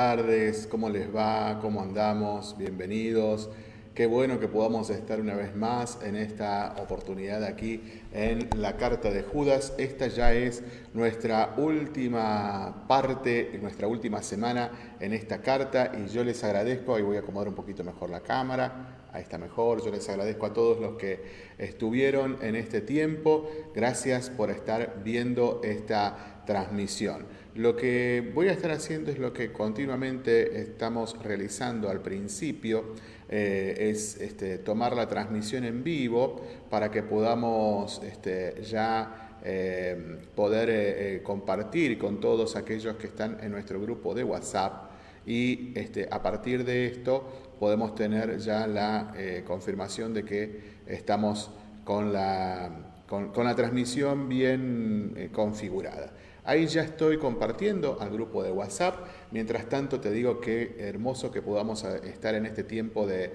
Tardes, ¿cómo les va? ¿Cómo andamos? Bienvenidos. Qué bueno que podamos estar una vez más en esta oportunidad aquí en la carta de Judas. Esta ya es nuestra última parte, nuestra última semana en esta carta y yo les agradezco, ahí voy a acomodar un poquito mejor la cámara, ahí está mejor, yo les agradezco a todos los que estuvieron en este tiempo, gracias por estar viendo esta transmisión. Lo que voy a estar haciendo es lo que continuamente estamos realizando al principio, eh, es este, tomar la transmisión en vivo para que podamos este, ya eh, poder eh, compartir con todos aquellos que están en nuestro grupo de WhatsApp y este, a partir de esto podemos tener ya la confirmación de que estamos con la, con la transmisión bien configurada. Ahí ya estoy compartiendo al grupo de WhatsApp. Mientras tanto te digo que hermoso que podamos eh, estar en este tiempo de,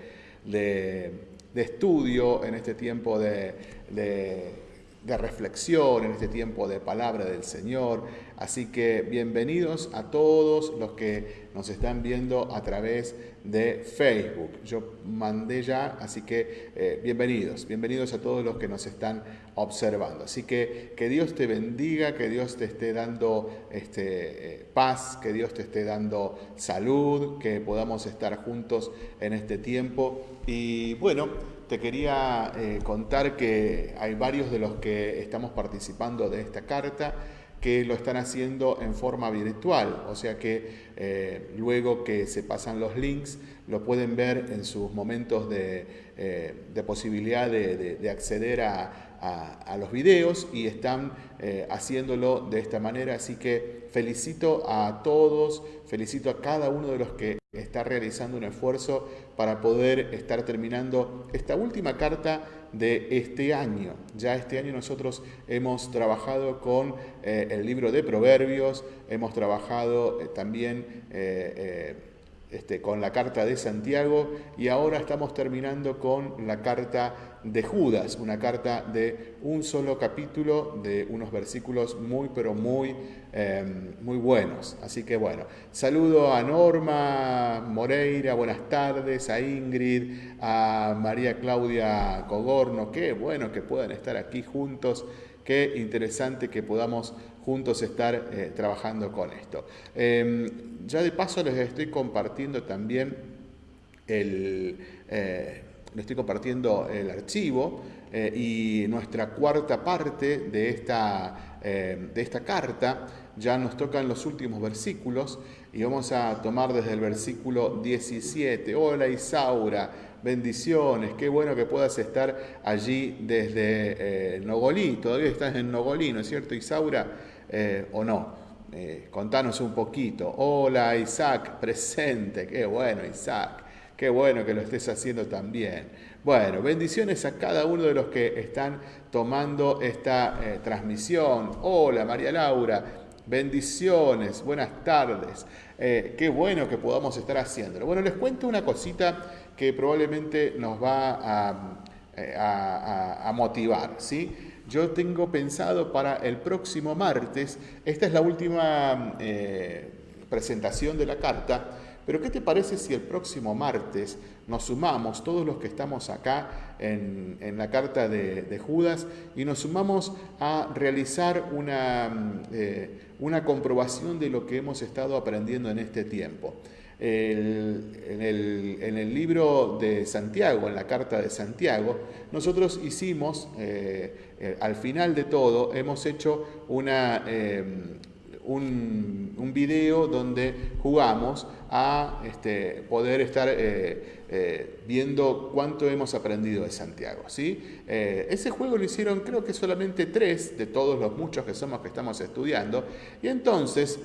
estudio, en este tiempo de, de reflexión, en este tiempo de palabra del Señor. Así que bienvenidos a todos los que nos están viendo a través de Facebook. Yo mandé ya, así que eh, bienvenidos, bienvenidos a todos los que nos están observando. Así que que Dios te bendiga, que Dios te esté dando este, eh, paz, que Dios te esté dando salud, que podamos estar juntos en este tiempo. Y bueno, te quería eh, contar que hay varios de los que estamos participando de esta carta que lo están haciendo en forma virtual, o sea que eh, luego que se pasan los links lo pueden ver en sus momentos de, eh, posibilidad de, acceder a, los videos y están haciéndolo de esta manera, así que felicito a todos, felicito a cada uno de los que está realizando un esfuerzo para poder estar terminando esta última carta de este año. Ya este año nosotros hemos trabajado con eh, el libro de Proverbios, hemos trabajado eh, también eh, este, con la carta de Santiago y ahora estamos terminando con la carta de Judas, una carta de un solo capítulo, de unos versículos muy, pero muy, em, muy buenos. Así que bueno, saludo a Norma Moreira, buenas tardes, a Ingrid, a María Claudia Cogorno, qué bueno que puedan estar aquí juntos, qué interesante que podamos juntos estar eh, trabajando con esto. Em, ya de paso les estoy compartiendo también el... Eh, le estoy compartiendo el archivo eh, y nuestra cuarta parte de esta, eh, de esta carta ya nos tocan los últimos versículos y vamos a tomar desde el versículo 17. Hola Isaura, bendiciones, qué bueno que puedas estar allí desde eh, Nogolí, todavía estás en Nogolí, ¿no es cierto Isaura? ¿O no? contanos un poquito. Hola Isaac, presente, qué bueno Isaac. Qué bueno que lo estés haciendo también. Bueno, bendiciones a cada uno de los que están tomando esta eh, transmisión. Hola María Laura, bendiciones, buenas tardes. Eh, qué bueno que podamos estar haciéndolo. Bueno, les cuento una cosita que probablemente nos va a, eh, motivar. ¿sí? Yo tengo pensado para el próximo martes, esta es la última presentación de la carta, pero ¿qué te parece si el próximo martes nos sumamos, todos los que estamos acá en, la carta de, Judas, y nos sumamos a realizar una, eh, una comprobación de lo que hemos estado aprendiendo en este tiempo? en, el, libro de Santiago, en la carta de Santiago, nosotros hicimos, eh, eh, al final de todo, hemos hecho una un, un video donde jugamos a este, poder estar eh, eh, viendo cuánto hemos aprendido de Santiago. ¿sí? Eh, ese juego lo hicieron creo que solamente tres de todos los muchos que somos que estamos estudiando. Y entonces,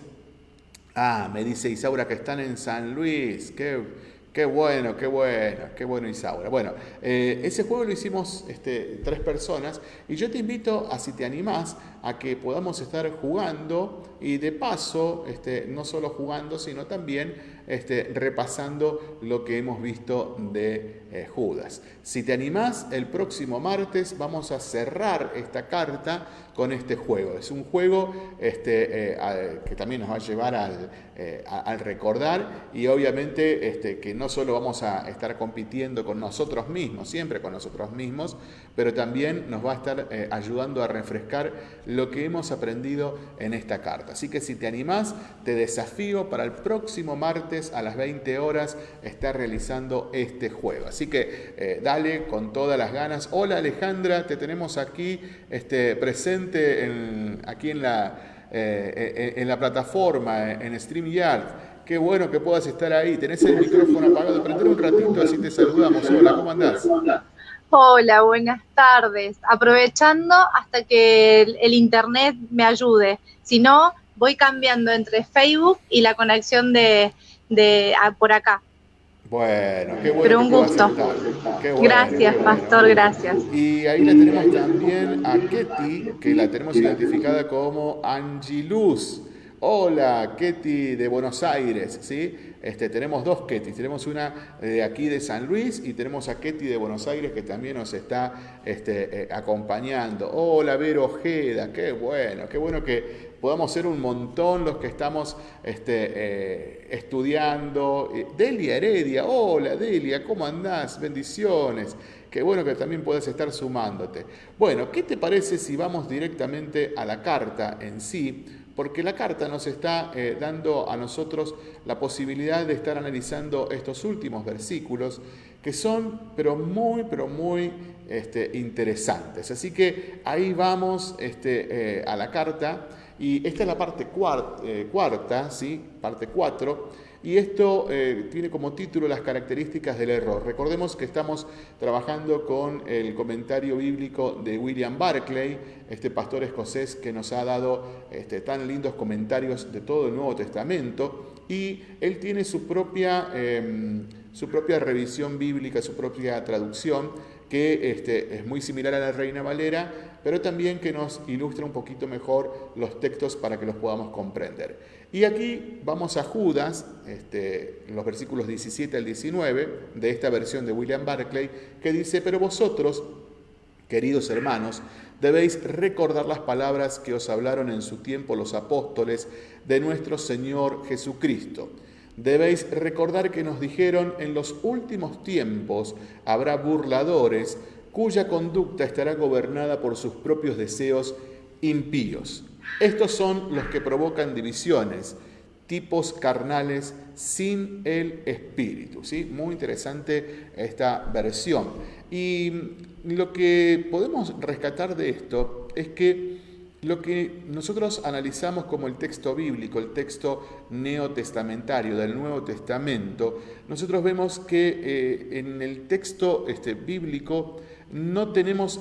ah, me dice Isaura que están en San Luis, qué Qué bueno, qué bueno, qué bueno Isaura. Bueno, ese juego lo hicimos este, tres personas y yo te invito a si te animás a que podamos estar jugando y de paso, este, no solo jugando, sino también este, repasando lo que hemos visto de eh, Judas. Si te animás, el próximo martes vamos a cerrar esta carta con este juego. Es un juego este, eh, que también nos va a llevar al, eh, al recordar y obviamente este, que no solo vamos a estar compitiendo con nosotros mismos, siempre con nosotros mismos, pero también nos va a estar eh, ayudando a refrescar lo que hemos aprendido en esta carta. Así que si te animás, te desafío para el próximo martes a las 20 horas estar realizando este juego. Así que dale con todas las ganas. Hola Alejandra, te tenemos aquí este, presente aquí en la, eh, eh, en la plataforma, en StreamYard. Qué bueno que puedas estar ahí. Tenés el micrófono apagado. Prender un ratito, así te saludamos. Hola, ¿cómo andás? Hola, buenas tardes. Aprovechando hasta que el, internet me ayude. Si no, voy cambiando entre Facebook y la conexión de, de por acá. Bueno, qué bueno. Pero un gusto. gracias, pastor, gracias. Y ahí la tenemos también a Ketty, que la tenemos identificada como Angiluz. Hola, Ketty de Buenos Aires, ¿sí? Este, tenemos dos Ketty, tenemos una de aquí de San Luis y tenemos a Ketty de Buenos Aires que también nos está este, eh, acompañando. Hola, Vero Ojeda, qué bueno, qué bueno que podamos ser un montón los que estamos este, eh, estudiando. Eh, Delia Heredia, hola Delia, ¿cómo andás? Bendiciones. Qué bueno que también puedes estar sumándote. Bueno, ¿qué te parece si vamos directamente a la carta en sí? Porque la carta nos está eh, dando a nosotros la posibilidad de estar analizando estos últimos versículos que son, pero muy, pero muy este, interesantes. Así que ahí vamos este, a la carta. Y esta es la parte eh, cuarta, ¿sí? parte 4, y esto eh, tiene como título las características del error. Recordemos que estamos trabajando con el comentario bíblico de William Barclay, este pastor escocés que nos ha dado este, tan lindos comentarios de todo el Nuevo Testamento, y él tiene su propia, em, su propia revisión bíblica, su propia traducción, que este, es muy similar a la Reina Valera, pero también que nos ilustra un poquito mejor los textos para que los podamos comprender. Y aquí vamos a Judas, este, los versículos 17 al 19 de esta versión de William Barclay, que dice, pero vosotros, queridos hermanos, debéis recordar las palabras que os hablaron en su tiempo los apóstoles de nuestro Señor Jesucristo Debéis recordar que nos dijeron, en los últimos tiempos habrá burladores cuya conducta estará gobernada por sus propios deseos impíos. Estos son los que provocan divisiones, tipos carnales sin el espíritu. ¿sí? Muy interesante esta versión. Y lo que podemos rescatar de esto es que lo que nosotros analizamos como el texto bíblico, el texto neotestamentario del Nuevo Testamento, nosotros vemos que eh, en el texto este, bíblico no tenemos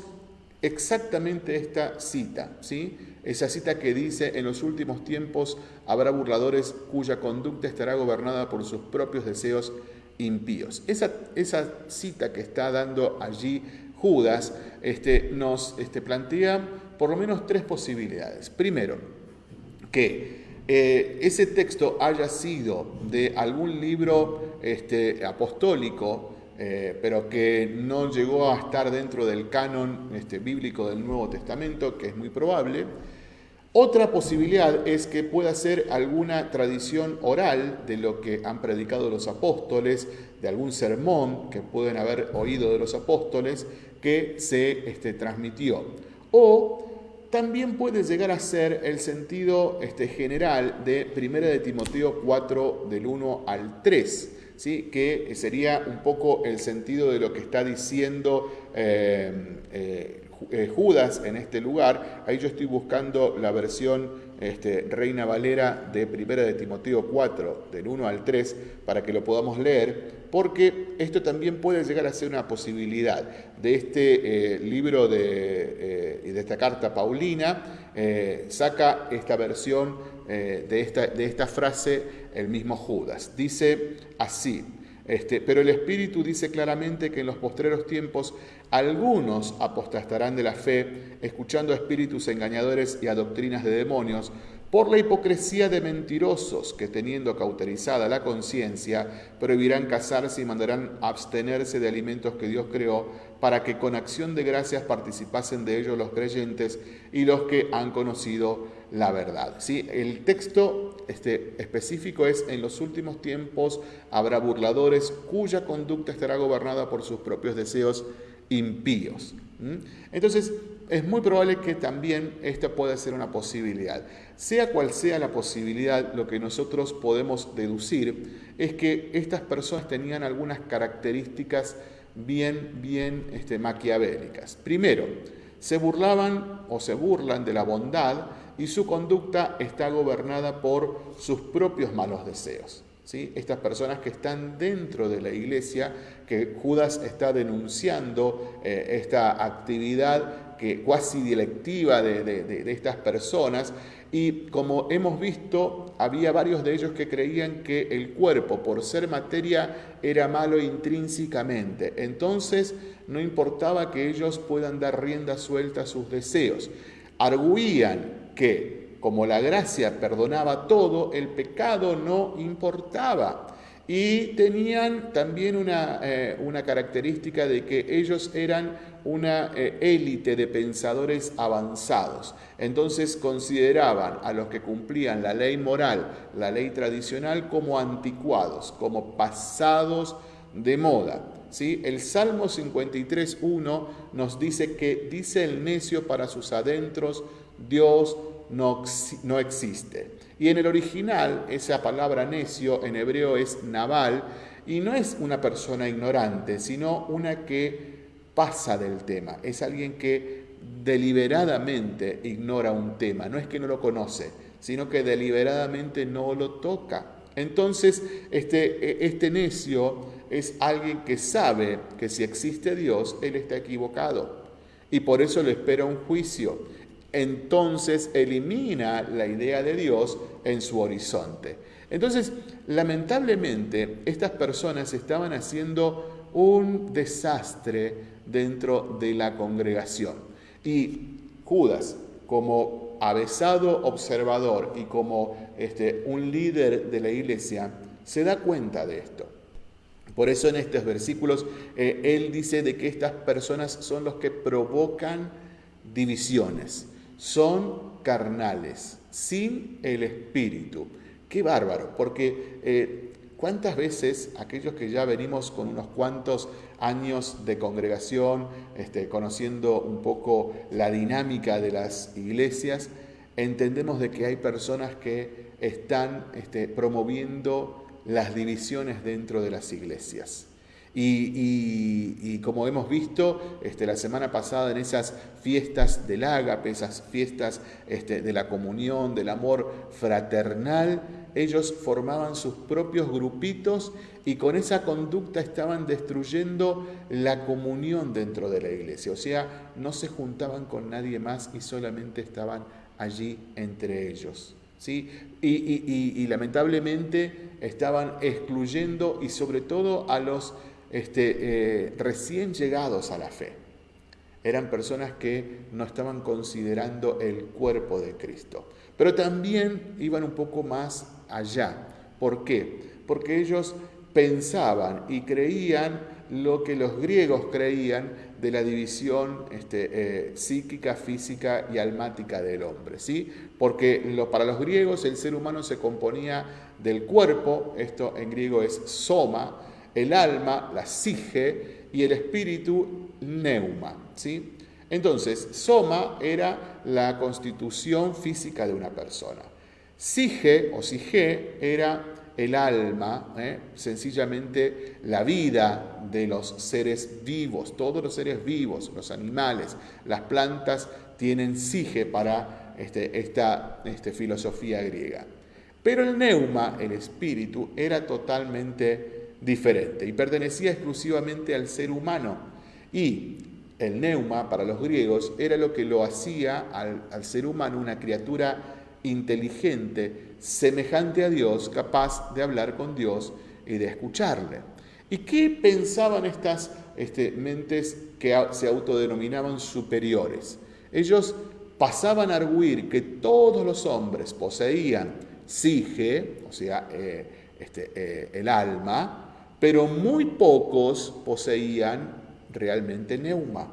exactamente esta cita, ¿sí? Esa cita que dice, en los últimos tiempos habrá burladores cuya conducta estará gobernada por sus propios deseos impíos. Esa, esa cita que está dando allí Judas este, nos este, plantea por lo menos tres posibilidades. Primero, que eh, ese texto haya sido de algún libro este, apostólico, eh, pero que no llegó a estar dentro del canon este, bíblico del Nuevo Testamento, que es muy probable. Otra posibilidad es que pueda ser alguna tradición oral de lo que han predicado los apóstoles, de algún sermón que pueden haber oído de los apóstoles que se este, transmitió. O también puede llegar a ser el sentido este, general de 1 de Timoteo 4 del 1 al 3, ¿sí? que sería un poco el sentido de lo que está diciendo eh, eh, eh, Judas en este lugar. Ahí yo estoy buscando la versión este, Reina Valera de 1 de Timoteo 4, del 1 al 3, para que lo podamos leer, porque esto también puede llegar a ser una posibilidad de este eh, libro de, eh, de esta carta paulina, saca esta versión de, esta, de esta frase el mismo Judas. Dice así, este, pero el Espíritu dice claramente que en los postreros tiempos algunos apostastarán de la fe, escuchando a espíritus engañadores y a doctrinas de demonios, por la hipocresía de mentirosos que teniendo cauterizada la conciencia, prohibirán casarse y mandarán abstenerse de alimentos que Dios creó, para que con acción de gracias participasen de ellos los creyentes y los que han conocido la verdad. ¿Sí? El texto este, específico es, en los últimos tiempos habrá burladores cuya conducta estará gobernada por sus propios deseos impíos. Entonces, es muy probable que también esta pueda ser una posibilidad. Sea cual sea la posibilidad, lo que nosotros podemos deducir es que estas personas tenían algunas características bien, bien este, maquiavélicas. Primero, se burlaban o se burlan de la bondad y su conducta está gobernada por sus propios malos deseos. ¿sí? Estas personas que están dentro de la iglesia, que Judas está denunciando eh, esta actividad que, cuasi directiva de, estas personas y como hemos visto, había varios de ellos que creían que el cuerpo, por ser materia, era malo intrínsecamente. Entonces, no importaba que ellos puedan dar rienda suelta a sus deseos. Arguían que, como la gracia perdonaba todo, el pecado no importaba. Y tenían también una, eh, una característica de que ellos eran una eh, élite de pensadores avanzados. Entonces consideraban a los que cumplían la ley moral, la ley tradicional, como anticuados, como pasados de moda. ¿Sí? El Salmo 53.1 nos dice que dice el necio para sus adentros, Dios no, no existe. Y en el original, esa palabra necio en hebreo es naval, y no es una persona ignorante, sino una que pasa del tema, es alguien que deliberadamente ignora un tema, no es que no lo conoce, sino que deliberadamente no lo toca. Entonces, este, este necio es alguien que sabe que si existe Dios, él está equivocado y por eso le espera un juicio. Entonces elimina la idea de Dios en su horizonte. Entonces, lamentablemente, estas personas estaban haciendo un desastre dentro de la congregación. Y Judas, como avesado observador y como este, un líder de la iglesia, se da cuenta de esto. Por eso en estos versículos eh, él dice de que estas personas son los que provocan divisiones, son carnales, sin el espíritu. Qué bárbaro, porque eh, ¿Cuántas veces aquellos que ya venimos con unos cuantos años de congregación, este, conociendo un poco la dinámica de las iglesias, entendemos de que hay personas que están este, promoviendo las divisiones dentro de las iglesias? Y, como hemos visto este, la semana pasada en esas fiestas del ágape, esas fiestas este, de la comunión, del amor fraternal, ellos formaban sus propios grupitos y con esa conducta estaban destruyendo la comunión dentro de la iglesia. O sea, no se juntaban con nadie más y solamente estaban allí entre ellos. ¿Sí? Y, lamentablemente estaban excluyendo y sobre todo a los este, eh, recién llegados a la fe. Eran personas que no estaban considerando el cuerpo de Cristo. Pero también iban un poco más allá. ¿Por qué? Porque ellos pensaban y creían lo que los griegos creían de la división este, eh, psíquica, física y almática del hombre. ¿sí? Porque para los griegos el ser humano se componía del cuerpo, esto en griego es soma, el alma, la sige, y el espíritu, neuma. ¿sí? Entonces, soma era la constitución física de una persona. Sige o sige era el alma, ¿eh? sencillamente la vida de los seres vivos, todos los seres vivos, los animales, las plantas tienen sige para este, esta este, filosofía griega. Pero el neuma, el espíritu, era totalmente diferente y pertenecía exclusivamente al ser humano. Y el neuma para los griegos era lo que lo hacía al, al ser humano una criatura inteligente, semejante a Dios, capaz de hablar con Dios y de escucharle. ¿Y qué pensaban estas este, mentes que se autodenominaban superiores? Ellos pasaban a arguir que todos los hombres poseían sige, o sea, eh, este, eh, el alma, pero muy pocos poseían realmente neuma,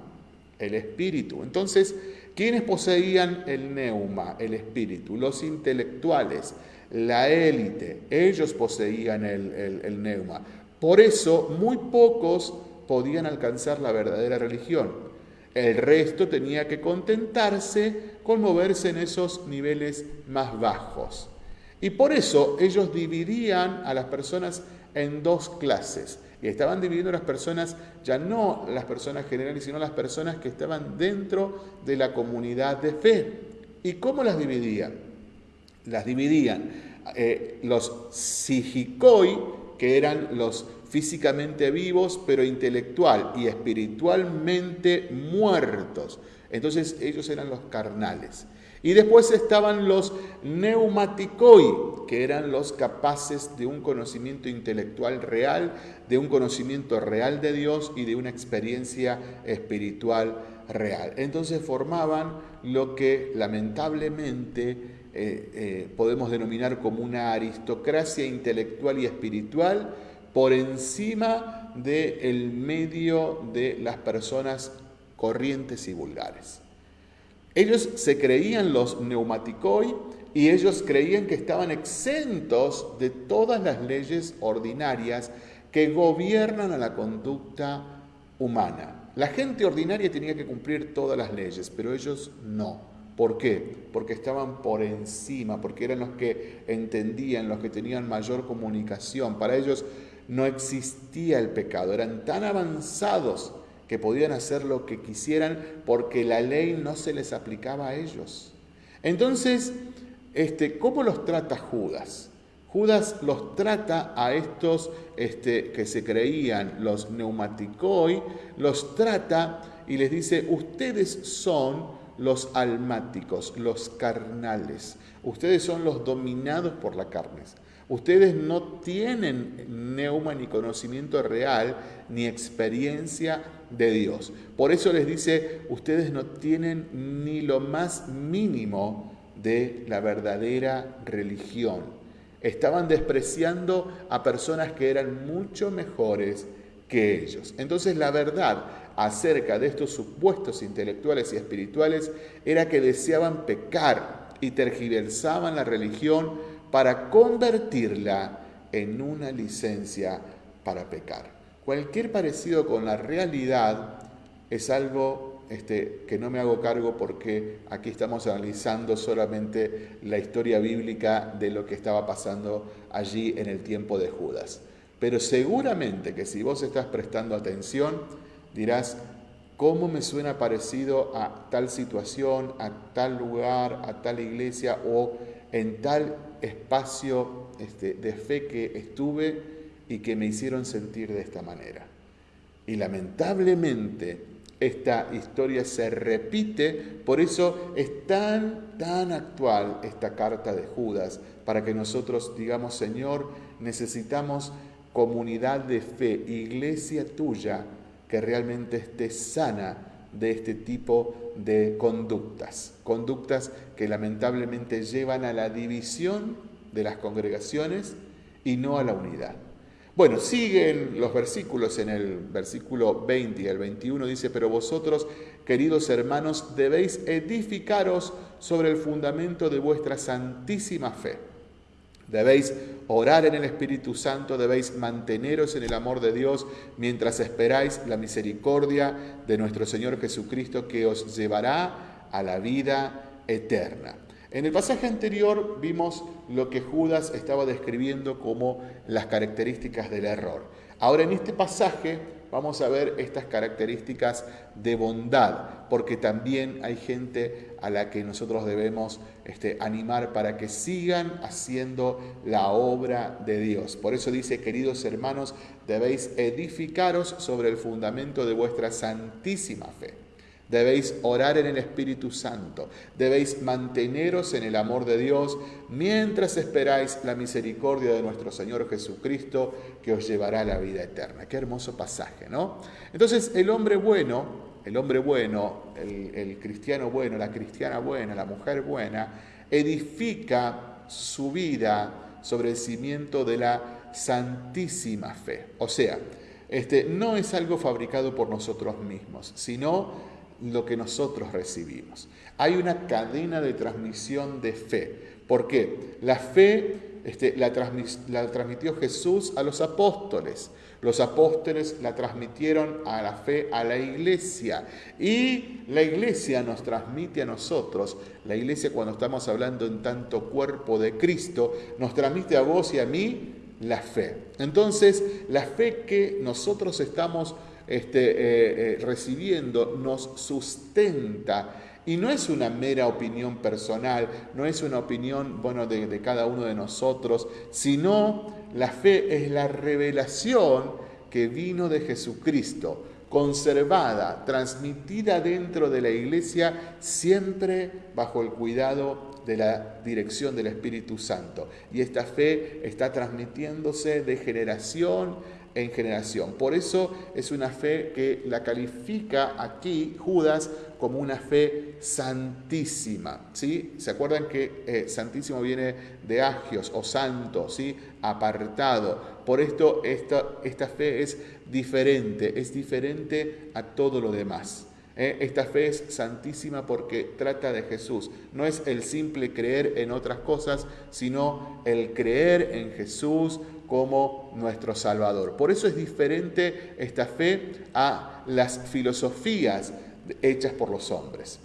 el espíritu. Entonces, ¿quiénes poseían el neuma, el espíritu? Los intelectuales, la élite, ellos poseían el, el neuma. Por eso, muy pocos podían alcanzar la verdadera religión. El resto tenía que contentarse con moverse en esos niveles más bajos. Y por eso ellos dividían a las personas en dos clases. Y estaban dividiendo las personas, ya no las personas generales, sino las personas que estaban dentro de la comunidad de fe. ¿Y cómo las dividían? Las dividían eh, los sijikoi, que eran los físicamente vivos, pero intelectual y espiritualmente muertos. Entonces ellos eran los carnales. Y después estaban los neumaticoi, que eran los capaces de un conocimiento intelectual real, de un conocimiento real de Dios y de una experiencia espiritual real. Entonces formaban lo que lamentablemente eh, eh, podemos denominar como una aristocracia intelectual y espiritual por encima del medio de las personas corrientes y vulgares. Ellos se creían los neumaticoi y ellos creían que estaban exentos de todas las leyes ordinarias que gobiernan a la conducta humana. La gente ordinaria tenía que cumplir todas las leyes, pero ellos no. ¿Por qué? Porque estaban por encima, porque eran los que entendían, los que tenían mayor comunicación. Para ellos no existía el pecado, eran tan avanzados que podían hacer lo que quisieran porque la ley no se les aplicaba a ellos. Entonces, este, ¿cómo los trata Judas? Judas los trata a estos este, que se creían los neumaticoi, los trata y les dice, ustedes son los almáticos, los carnales, ustedes son los dominados por la carne. Ustedes no tienen neuma ni conocimiento real ni experiencia de Dios. Por eso les dice, ustedes no tienen ni lo más mínimo de la verdadera religión. Estaban despreciando a personas que eran mucho mejores que ellos. Entonces la verdad acerca de estos supuestos intelectuales y espirituales era que deseaban pecar y tergiversaban la religión para convertirla en una licencia para pecar. Cualquier parecido con la realidad es algo este, que no me hago cargo porque aquí estamos analizando solamente la historia bíblica de lo que estaba pasando allí en el tiempo de Judas. Pero seguramente que si vos estás prestando atención, dirás, ¿cómo me suena parecido a tal situación, a tal lugar, a tal iglesia o en tal espacio este, de fe que estuve? y que me hicieron sentir de esta manera. Y lamentablemente esta historia se repite, por eso es tan, tan actual esta carta de Judas, para que nosotros digamos, Señor, necesitamos comunidad de fe, iglesia tuya, que realmente esté sana de este tipo de conductas, conductas que lamentablemente llevan a la división de las congregaciones y no a la unidad. Bueno, siguen los versículos en el versículo 20 y el 21 dice, pero vosotros, queridos hermanos, debéis edificaros sobre el fundamento de vuestra santísima fe. Debéis orar en el Espíritu Santo, debéis manteneros en el amor de Dios mientras esperáis la misericordia de nuestro Señor Jesucristo que os llevará a la vida eterna. En el pasaje anterior vimos lo que Judas estaba describiendo como las características del error. Ahora en este pasaje vamos a ver estas características de bondad, porque también hay gente a la que nosotros debemos este, animar para que sigan haciendo la obra de Dios. Por eso dice, queridos hermanos, debéis edificaros sobre el fundamento de vuestra santísima fe. Debéis orar en el Espíritu Santo. Debéis manteneros en el amor de Dios mientras esperáis la misericordia de nuestro Señor Jesucristo que os llevará a la vida eterna. Qué hermoso pasaje, ¿no? Entonces el hombre bueno, el hombre bueno, el, cristiano bueno, la cristiana buena, la mujer buena, edifica su vida sobre el cimiento de la santísima fe. O sea, este, no es algo fabricado por nosotros mismos, sino lo que nosotros recibimos. Hay una cadena de transmisión de fe. ¿Por qué? La fe este, la, la transmitió Jesús a los apóstoles. Los apóstoles la transmitieron a la fe a la iglesia y la iglesia nos transmite a nosotros, la iglesia cuando estamos hablando en tanto cuerpo de Cristo, nos transmite a vos y a mí la fe. Entonces, la fe que nosotros estamos este, eh, eh, recibiendo nos sustenta y no es una mera opinión personal, no es una opinión bueno, de, de cada uno de nosotros, sino la fe es la revelación que vino de Jesucristo, conservada, transmitida dentro de la iglesia, siempre bajo el cuidado de la dirección del Espíritu Santo. Y esta fe está transmitiéndose de generación en generación. Por eso es una fe que la califica aquí Judas como una fe santísima. ¿sí? ¿Se acuerdan que eh, santísimo viene de agios o santo, ¿sí? apartado? Por esto esta, esta fe es diferente, es diferente a todo lo demás. ¿eh? Esta fe es santísima porque trata de Jesús. No es el simple creer en otras cosas, sino el creer en Jesús como nuestro Salvador. Por eso es diferente esta fe a las filosofías hechas por los hombres.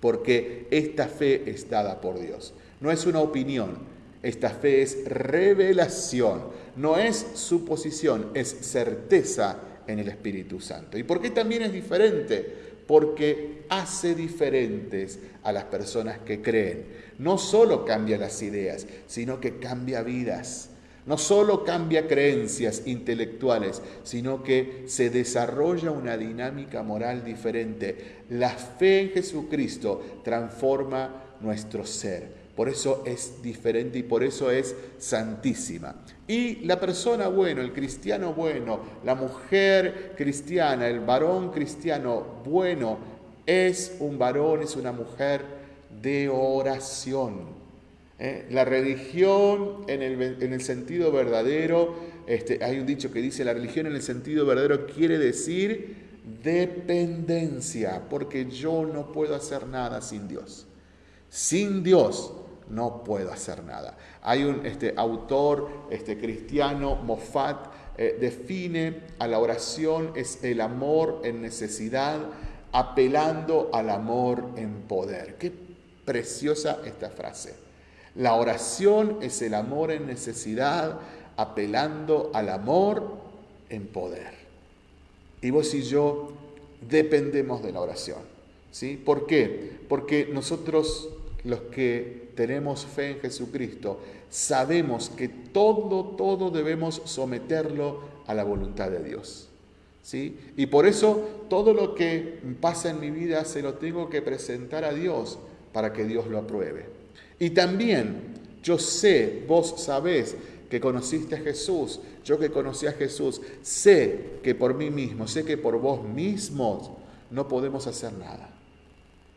Porque esta fe es dada por Dios. No es una opinión, esta fe es revelación, no es suposición, es certeza en el Espíritu Santo. ¿Y por qué también es diferente? Porque hace diferentes a las personas que creen. No solo cambia las ideas, sino que cambia vidas. No solo cambia creencias intelectuales, sino que se desarrolla una dinámica moral diferente. La fe en Jesucristo transforma nuestro ser. Por eso es diferente y por eso es santísima. Y la persona bueno, el cristiano bueno, la mujer cristiana, el varón cristiano bueno, es un varón, es una mujer de oración. ¿Eh? La religión en el, sentido verdadero, este, hay un dicho que dice, la religión en el sentido verdadero quiere decir dependencia, porque yo no puedo hacer nada sin Dios. Sin Dios no puedo hacer nada. Hay un este, autor este, cristiano, Moffat, eh, define a la oración es el amor en necesidad, apelando al amor en poder. Qué preciosa esta frase. La oración es el amor en necesidad, apelando al amor en poder. Y vos y yo dependemos de la oración. ¿sí? ¿Por qué? Porque nosotros los que tenemos fe en Jesucristo, sabemos que todo, todo debemos someterlo a la voluntad de Dios. ¿sí? Y por eso todo lo que pasa en mi vida se lo tengo que presentar a Dios para que Dios lo apruebe. Y también yo sé, vos sabés que conociste a Jesús, yo que conocí a Jesús, sé que por mí mismo, sé que por vos mismos no podemos hacer nada.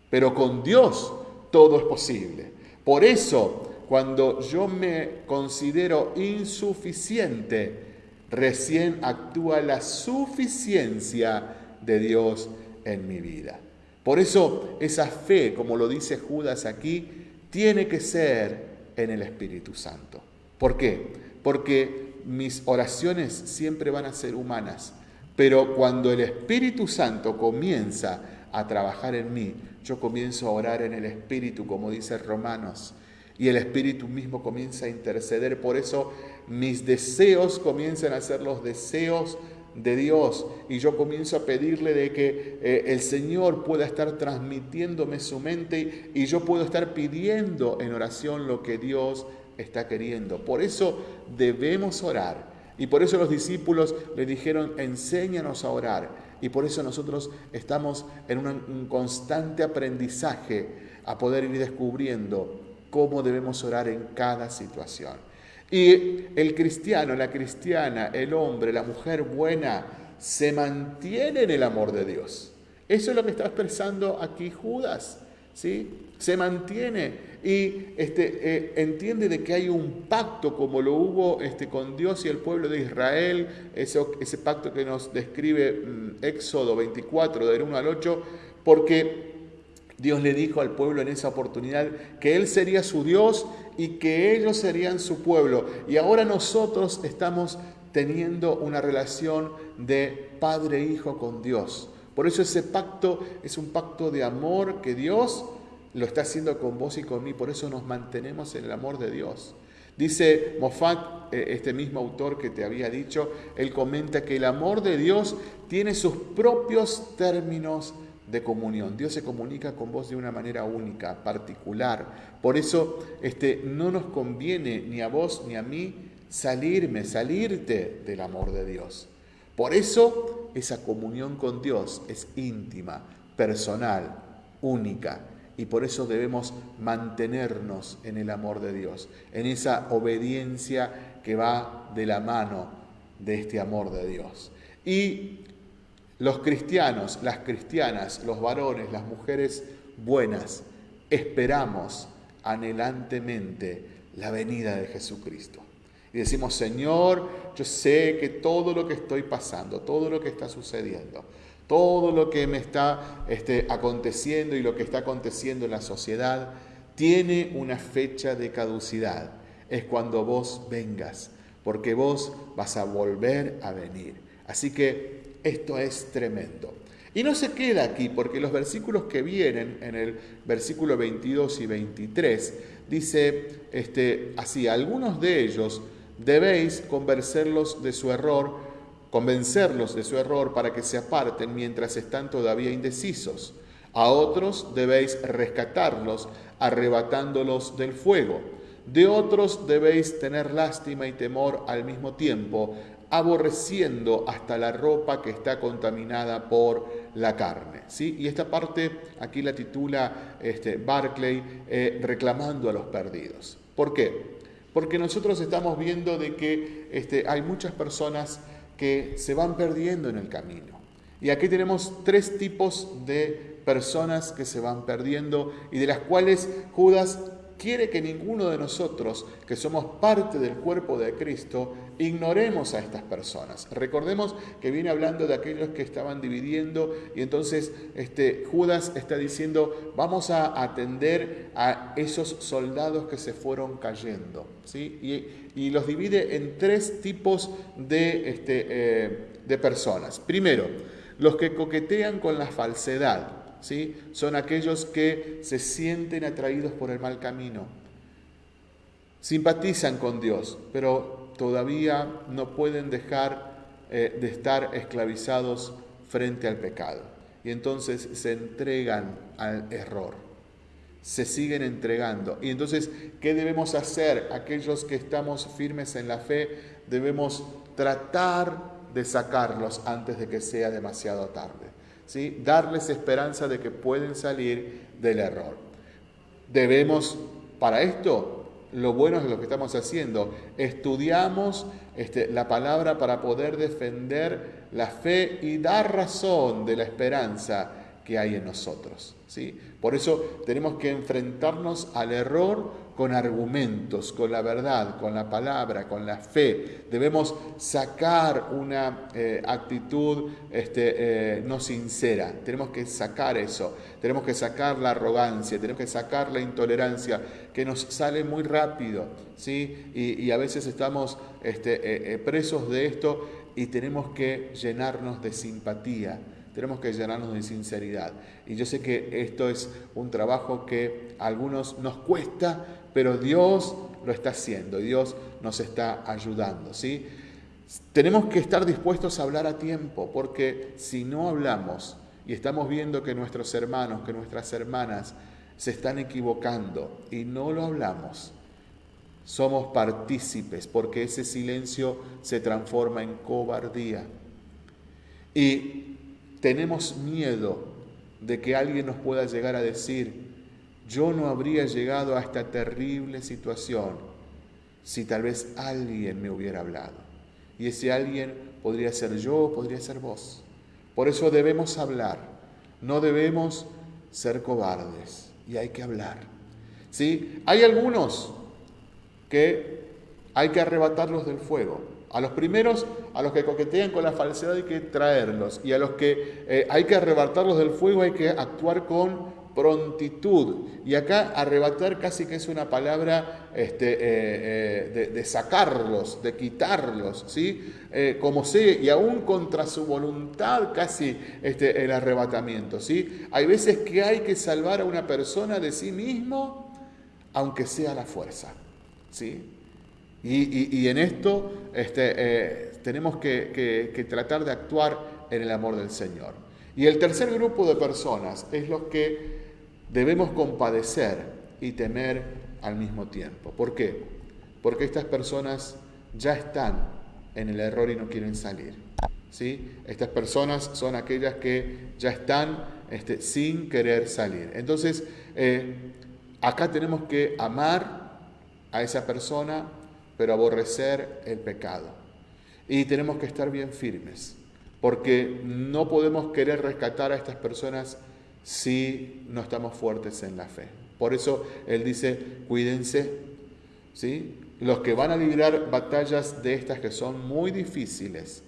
Pero con Dios todo es posible. Por eso, cuando yo me considero insuficiente, recién actúa la suficiencia de Dios en mi vida. Por eso esa fe, como lo dice Judas aquí, tiene que ser en el Espíritu Santo. ¿Por qué? Porque mis oraciones siempre van a ser humanas, pero cuando el Espíritu Santo comienza a trabajar en mí, yo comienzo a orar en el Espíritu, como dice Romanos, y el Espíritu mismo comienza a interceder. Por eso mis deseos comienzan a ser los deseos de Dios y yo comienzo a pedirle de que eh, el Señor pueda estar transmitiéndome su mente y yo puedo estar pidiendo en oración lo que Dios está queriendo. Por eso debemos orar y por eso los discípulos le dijeron, enséñanos a orar. Y por eso nosotros estamos en un constante aprendizaje a poder ir descubriendo cómo debemos orar en cada situación. Y el cristiano, la cristiana, el hombre, la mujer buena, se mantiene en el amor de Dios. Eso es lo que está expresando aquí Judas. ¿sí? Se mantiene y este, eh, entiende de que hay un pacto como lo hubo este, con Dios y el pueblo de Israel, ese, pacto que nos describe mm, Éxodo 24, del 1 al 8, porque Dios le dijo al pueblo en esa oportunidad que Él sería su Dios y que ellos serían su pueblo. Y ahora nosotros estamos teniendo una relación de padre-hijo con Dios. Por eso ese pacto es un pacto de amor que Dios lo está haciendo con vos y con mí. Por eso nos mantenemos en el amor de Dios. Dice Moffat, eh, este mismo autor que te había dicho, él comenta que el amor de Dios tiene sus propios términos de comunión. Dios se comunica con vos de una manera única, particular. Por eso este, no nos conviene ni a vos ni a mí salirme, salirte del amor de Dios. Por eso esa comunión con Dios es íntima, personal, única. Y por eso debemos mantenernos en el amor de Dios, en esa obediencia que va de la mano de este amor de Dios. Y los cristianos, las cristianas, los varones, las mujeres buenas, esperamos anhelantemente la venida de Jesucristo. Y decimos, Señor, yo sé que todo lo que estoy pasando, todo lo que está sucediendo, todo lo que me está este, aconteciendo y lo que está aconteciendo en la sociedad, tiene una fecha de caducidad. Es cuando vos vengas, porque vos vas a volver a venir. Así que esto es tremendo. Y no se queda aquí, porque los versículos que vienen en el versículo 22 y 23, dice este, así, algunos de ellos debéis convencerlos de su error, convencerlos de su error para que se aparten mientras están todavía indecisos. A otros debéis rescatarlos, arrebatándolos del fuego. De otros debéis tener lástima y temor al mismo tiempo, aborreciendo hasta la ropa que está contaminada por la carne. ¿sí? Y esta parte aquí la titula este, Barclay, eh, reclamando a los perdidos. ¿Por qué? Porque nosotros estamos viendo de que este, hay muchas personas que se van perdiendo en el camino. Y aquí tenemos tres tipos de personas que se van perdiendo y de las cuales Judas quiere que ninguno de nosotros, que somos parte del cuerpo de Cristo, ignoremos a estas personas. Recordemos que viene hablando de aquellos que estaban dividiendo y entonces este, Judas está diciendo, vamos a atender a esos soldados que se fueron cayendo. ¿sí? Y, los divide en tres tipos de, este, eh, de personas. Primero, los que coquetean con la falsedad. Son aquellos que se sienten atraídos por el mal camino, simpatizan con Dios, pero todavía no pueden dejar eh, de estar esclavizados frente al pecado. Y entonces se entregan al error, se siguen entregando. Y entonces, ¿qué debemos hacer? Aquellos que estamos firmes en la fe, debemos tratar de sacarlos antes de que sea demasiado tarde darles esperanza de que pueden salir del error. Debemos, para esto, lo bueno es lo que estamos haciendo, estudiamos este, la palabra para poder defender la fe y dar razón de la esperanza que hay en nosotros. ¿sí? Por eso tenemos que enfrentarnos al error con argumentos, con la verdad, con la palabra, con la fe. Debemos sacar una eh, actitud este, eh, no sincera. Tenemos que sacar eso. Tenemos que sacar la arrogancia, tenemos que sacar la intolerancia, que nos sale muy rápido. ¿sí? Y, a veces estamos este, eh, presos de esto y tenemos que llenarnos de simpatía tenemos que llenarnos de sinceridad. Y yo sé que esto es un trabajo que a algunos nos cuesta, pero Dios lo está haciendo, Dios nos está ayudando, ¿sí? Tenemos que estar dispuestos a hablar a tiempo, porque si no hablamos y estamos viendo que nuestros hermanos, que nuestras hermanas se están equivocando y no lo hablamos, somos partícipes, porque ese silencio se transforma en cobardía. Y tenemos miedo de que alguien nos pueda llegar a decir, yo no habría llegado a esta terrible situación si tal vez alguien me hubiera hablado. Y ese alguien podría ser yo, podría ser vos. Por eso debemos hablar, No debemos ser cobardes y hay que hablar. ¿Sí? Hay algunos que hay que arrebatarlos del fuego. A los primeros, a los que coquetean con la falsedad hay que traerlos. Y a los que eh, hay que arrebatarlos del fuego hay que actuar con prontitud. Y acá arrebatar casi que es una palabra este, eh, eh, de, sacarlos, de quitarlos, ¿sí? como sé, y aún contra su voluntad casi este, el arrebatamiento. ¿sí? Hay veces que hay que salvar a una persona de sí mismo, aunque sea la fuerza. ¿sí? Y, en esto este, eh, tenemos que, tratar de actuar en el amor del Señor. Y el tercer grupo de personas es los que debemos compadecer y temer al mismo tiempo. ¿Por qué? Porque estas personas ya están en el error y no quieren salir. ¿sí? Estas personas son aquellas que ya están este, sin querer salir. Entonces, eh, acá tenemos que amar a esa persona, pero aborrecer el pecado. Y tenemos que estar bien firmes, porque no podemos querer rescatar a estas personas si no estamos fuertes en la fe. Por eso Él dice, cuídense, ¿sí? Los que van a librar batallas de estas que son muy difíciles,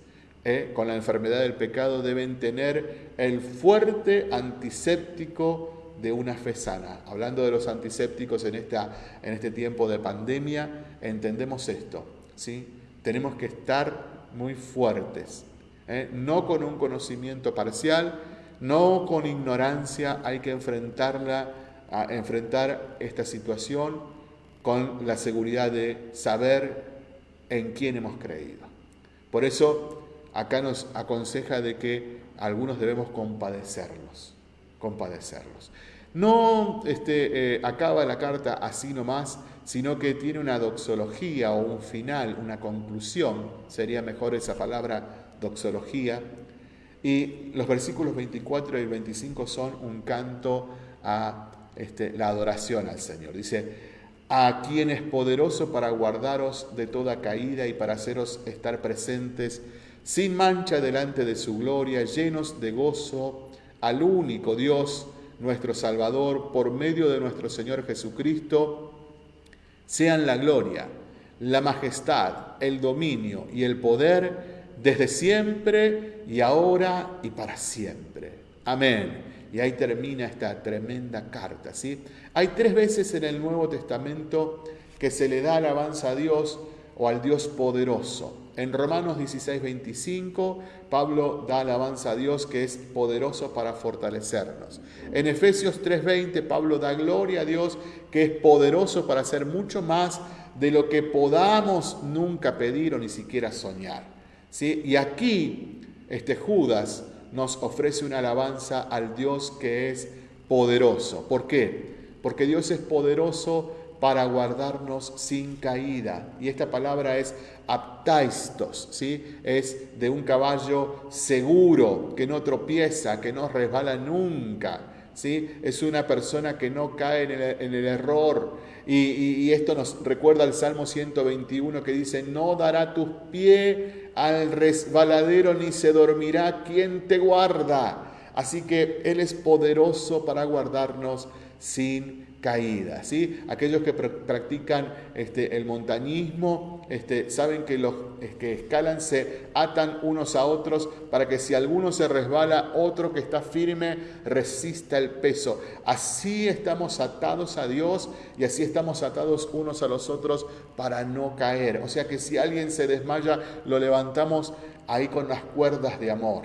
¿eh? con la enfermedad del pecado, deben tener el fuerte antiséptico de una fe sana. Hablando de los antisépticos en, esta, en este tiempo de pandemia, entendemos esto. ¿sí? Tenemos que estar muy fuertes, ¿eh? no con un conocimiento parcial, no con ignorancia, hay que enfrentarla, enfrentar esta situación con la seguridad de saber en quién hemos creído. Por eso acá nos aconseja de que algunos debemos compadecerlos compadecerlos. No este, eh, acaba la carta así nomás, sino que tiene una doxología o un final, una conclusión, sería mejor esa palabra doxología. Y los versículos 24 y 25 son un canto a este, la adoración al Señor. Dice, a quien es poderoso para guardaros de toda caída y para haceros estar presentes sin mancha delante de su gloria, llenos de gozo al único Dios, nuestro Salvador, por medio de nuestro Señor Jesucristo, sean la gloria, la majestad, el dominio y el poder desde siempre y ahora y para siempre. Amén. Y ahí termina esta tremenda carta. ¿sí? Hay tres veces en el Nuevo Testamento que se le da alabanza a Dios o al Dios poderoso. En Romanos 16, 25, Pablo da alabanza a Dios que es poderoso para fortalecernos. En Efesios 3:20, Pablo da gloria a Dios que es poderoso para hacer mucho más de lo que podamos nunca pedir o ni siquiera soñar. ¿Sí? Y aquí este Judas nos ofrece una alabanza al Dios que es poderoso. ¿Por qué? Porque Dios es poderoso para guardarnos sin caída. Y esta palabra es aptaistos, ¿sí? es de un caballo seguro, que no tropieza, que no resbala nunca. ¿sí? Es una persona que no cae en el, error. Y, esto nos recuerda al Salmo 121 que dice, no dará tus pies al resbaladero ni se dormirá quien te guarda. Así que Él es poderoso para guardarnos sin caída. ¿sí? Aquellos que practican este, el montañismo este, saben que los que escalan se atan unos a otros para que si alguno se resbala, otro que está firme resista el peso. Así estamos atados a Dios y así estamos atados unos a los otros para no caer. O sea que si alguien se desmaya, lo levantamos ahí con las cuerdas de amor.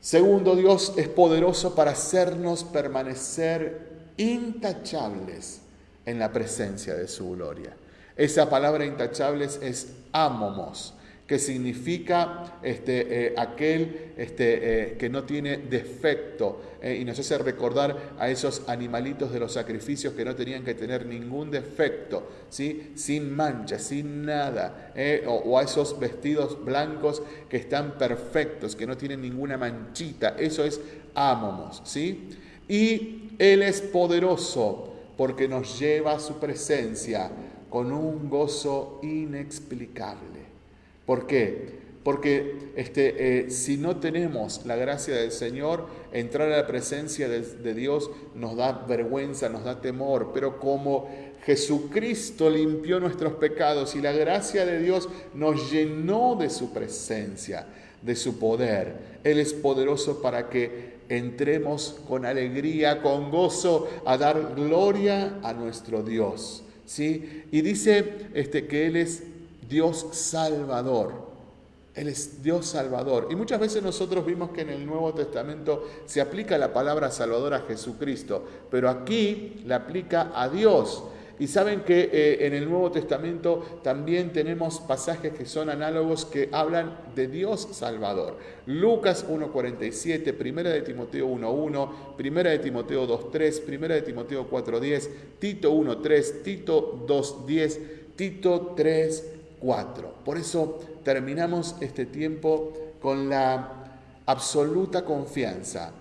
Segundo, Dios es poderoso para hacernos permanecer intachables en la presencia de su gloria. Esa palabra intachables es amomos, que significa este, eh, aquel este, eh, que no tiene defecto eh, y nos hace recordar a esos animalitos de los sacrificios que no tenían que tener ningún defecto, ¿sí? sin mancha, sin nada, o, a esos vestidos blancos que están perfectos, que no tienen ninguna manchita, eso es amomos. ¿sí? Y Él es poderoso porque nos lleva a su presencia con un gozo inexplicable. ¿Por qué? porque este, eh, si no tenemos la gracia del Señor, entrar a la presencia de, Dios nos da vergüenza, nos da temor, pero como Jesucristo limpió nuestros pecados y la gracia de Dios nos llenó de su presencia, de su poder, Él es poderoso para que entremos con alegría, con gozo, a dar gloria a nuestro Dios. ¿sí? Y dice este, que Él es Dios salvador. Él es Dios salvador. Y muchas veces nosotros vimos que en el Nuevo Testamento se aplica la palabra salvador a Jesucristo, pero aquí la aplica a Dios. Y saben que eh, en el Nuevo Testamento también tenemos pasajes que son análogos que hablan de Dios Salvador. Lucas 1.47, Primera de Timoteo 1.1, Primera de Timoteo 2.3, Primera de Timoteo 4.10, Tito 1.3, Tito 2.10, Tito 3.4. Por eso terminamos este tiempo con la absoluta confianza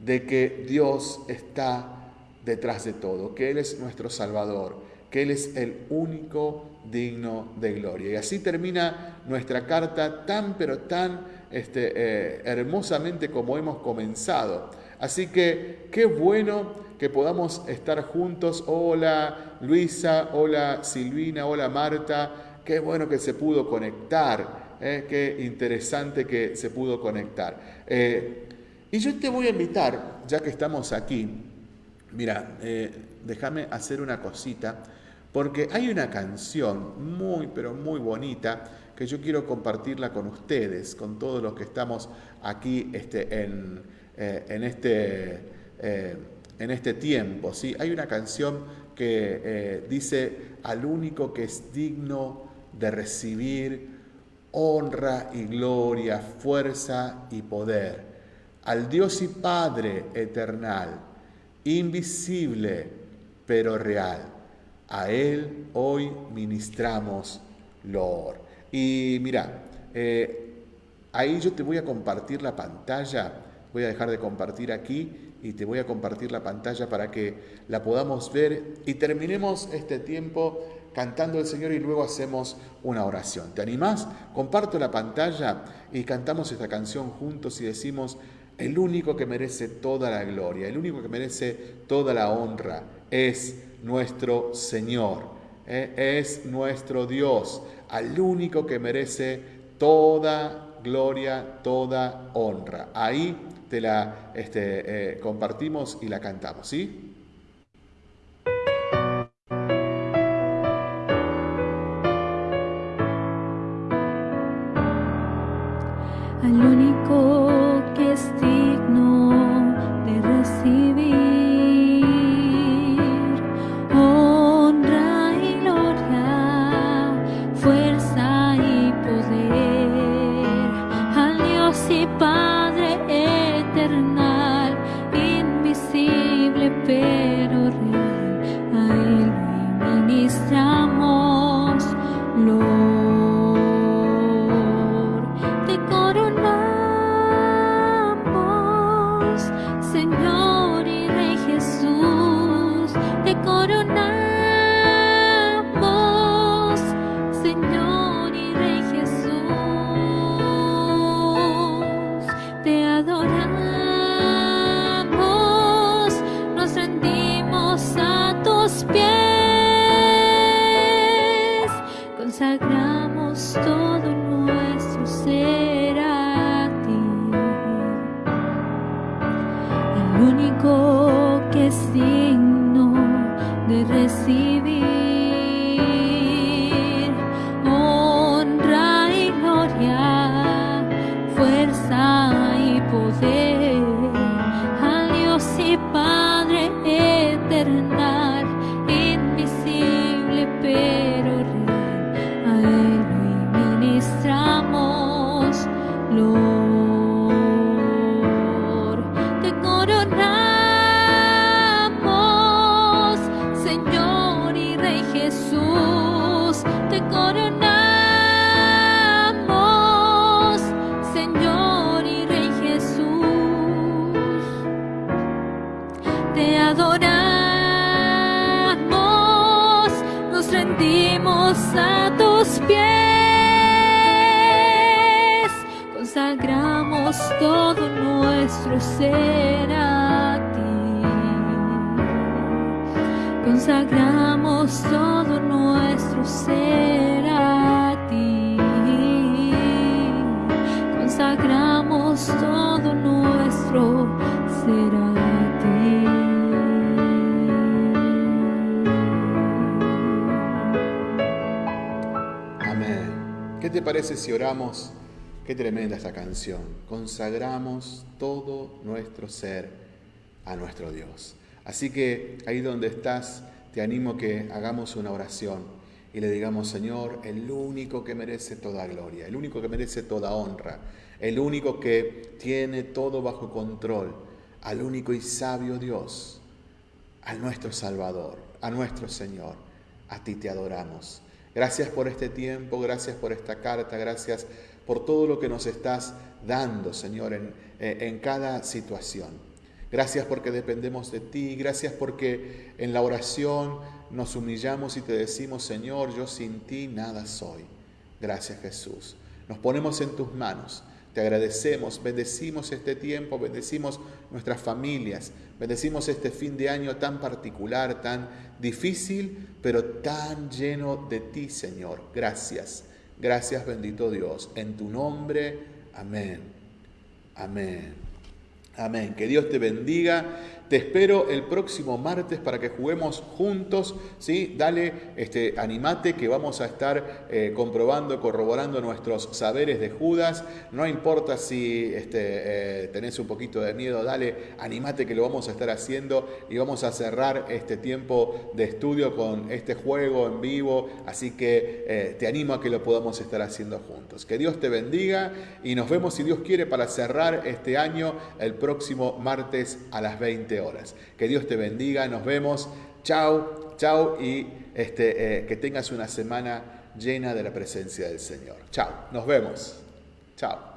de que Dios está detrás de todo, que Él es nuestro Salvador, que Él es el único digno de gloria. Y así termina nuestra carta tan pero tan este, eh, hermosamente como hemos comenzado. Así que qué bueno que podamos estar juntos. Hola Luisa, hola Silvina, hola Marta. Qué bueno que se pudo conectar. Eh, qué interesante que se pudo conectar. Eh, y yo te voy a invitar, ya que estamos aquí, Mira, eh, déjame hacer una cosita, porque hay una canción muy, pero muy bonita que yo quiero compartirla con ustedes, con todos los que estamos aquí este, en, eh, en, este, eh, en este tiempo. ¿sí? Hay una canción que dice, al único que es digno de recibir honra y gloria, fuerza y poder, al Dios y Padre eternal invisible pero real. A Él hoy ministramos Lord. Y mira, eh, ahí yo te voy a compartir la pantalla, voy a dejar de compartir aquí y te voy a compartir la pantalla para que la podamos ver y terminemos este tiempo cantando el Señor y luego hacemos una oración. ¿Te animás? Comparto la pantalla y cantamos esta canción juntos y decimos, el único que merece toda la gloria, el único que merece toda la honra es nuestro Señor, ¿eh? es nuestro Dios, al único que merece toda gloria, toda honra. Ahí te la este, eh, compartimos y la cantamos, ¿sí? A tus pies. Amén. ¿Qué te parece si oramos? Qué tremenda esta canción. Consagramos todo nuestro ser a nuestro Dios. Así que ahí donde estás, te animo que hagamos una oración y le digamos, Señor, el único que merece toda gloria, el único que merece toda honra, el único que tiene todo bajo control, al único y sabio Dios, a nuestro Salvador, a nuestro Señor, a ti te adoramos. Gracias por este tiempo, gracias por esta carta, gracias por todo lo que nos estás dando, Señor, en, eh, en cada situación. Gracias porque dependemos de ti, gracias porque en la oración nos humillamos y te decimos, Señor, yo sin ti nada soy. Gracias Jesús. Nos ponemos en tus manos. Te agradecemos, bendecimos este tiempo, bendecimos nuestras familias, bendecimos este fin de año tan particular, tan difícil, pero tan lleno de ti, Señor. Gracias. Gracias bendito Dios. En tu nombre, amén. Amén. Amén. Que Dios te bendiga. Te espero el próximo martes para que juguemos juntos, ¿sí? Dale, este, animate que vamos a estar eh, comprobando, corroborando nuestros saberes de Judas. No importa si este, eh, tenés un poquito de miedo, dale, animate que lo vamos a estar haciendo y vamos a cerrar este tiempo de estudio con este juego en vivo. Así que eh, te animo a que lo podamos estar haciendo juntos. Que Dios te bendiga y nos vemos, si Dios quiere, para cerrar este año el próximo martes a las 20 horas. Que Dios te bendiga, nos vemos. Chao, chao y este, eh, que tengas una semana llena de la presencia del Señor. Chao, nos vemos. Chao.